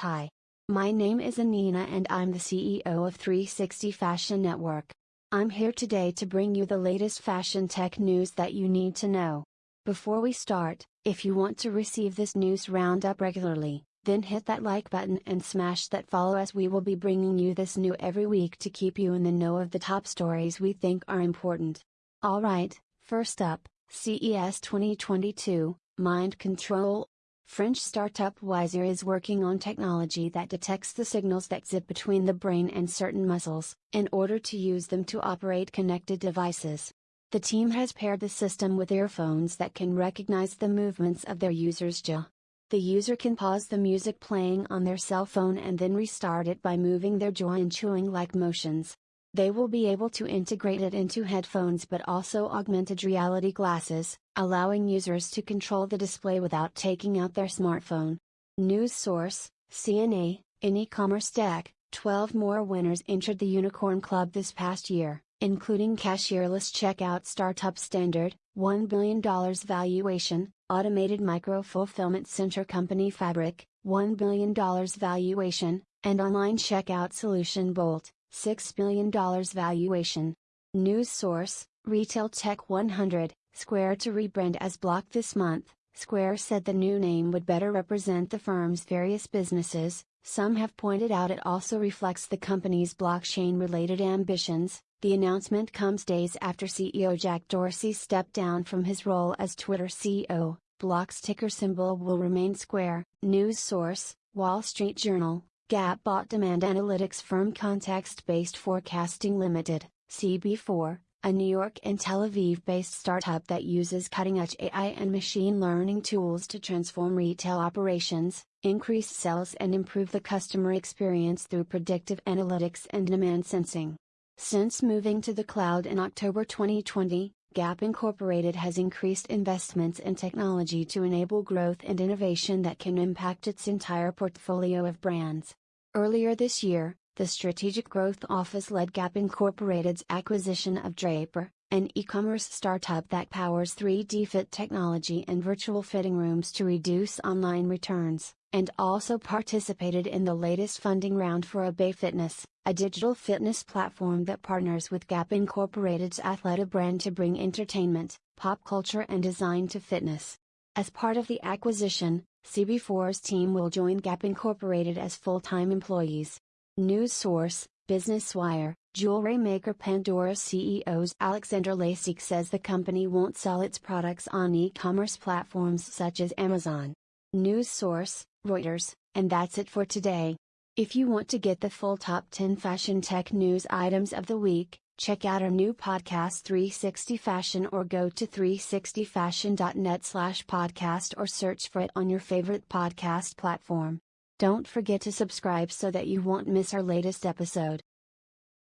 Hi. My name is Anina and I'm the CEO of 360 Fashion Network. I'm here today to bring you the latest fashion tech news that you need to know. Before we start, if you want to receive this news roundup regularly, then hit that like button and smash that follow as we will be bringing you this new every week to keep you in the know of the top stories we think are important. Alright, first up, CES 2022, Mind Control, French startup Wisear is working on technology that detects the signals that zip between the brain and certain muscles, in order to use them to operate connected devices. The team has paired the system with earphones that can recognize the movements of their user's jaw. The user can pause the music playing on their cell phone and then restart it by moving their jaw in chewing like motions. They will be able to integrate it into headphones but also augmented reality glasses, allowing users to control the display without taking out their smartphone. News source, CNA, in e-commerce tech, 12 more winners entered the Unicorn Club this past year, including cashierless checkout startup Standard, $1 billion valuation, automated micro-fulfillment center company Fabric, $1 billion valuation, and online checkout solution Bolt, $6 billion valuation. News source, Retail Tech 100, Square to rebrand as Block this month. Square said the new name would better represent the firm's various businesses. Some have pointed out it also reflects the company's blockchain related ambitions. The announcement comes days after CEO Jack Dorsey stepped down from his role as Twitter CEO. Block's ticker symbol will remain Square. News source, Wall Street Journal. Gap bought demand analytics firm Context Based Forecasting Limited, CB4, a New York and Tel Aviv based startup that uses cutting edge AI and machine learning tools to transform retail operations, increase sales, and improve the customer experience through predictive analytics and demand sensing. Since moving to the cloud in October 2020, Gap Incorporated has increased investments in technology to enable growth and innovation that can impact its entire portfolio of brands. Earlier this year, the Strategic Growth Office led Gap Incorporated's acquisition of Drapr, an e commerce startup that powers 3D fit technology and virtual fitting rooms to reduce online returns, and also participated in the latest funding round for Obé Fitness, a digital fitness platform that partners with Gap Incorporated's Athleta brand to bring entertainment, pop culture, and design to fitness. As part of the acquisition, CB4's team will join Gap Incorporated as full time employees. News source, Business Wire, jewelry maker Pandora CEO's Alexander Lacik says the company won't sell its products on e commerce platforms such as Amazon. News source, Reuters, and that's it for today. If you want to get the full top 10 fashion tech news items of the week, check out our new podcast 360 Fashion or go to 360fashion.net slash podcast or search for it on your favorite podcast platform. Don't forget to subscribe so that you won't miss our latest episode.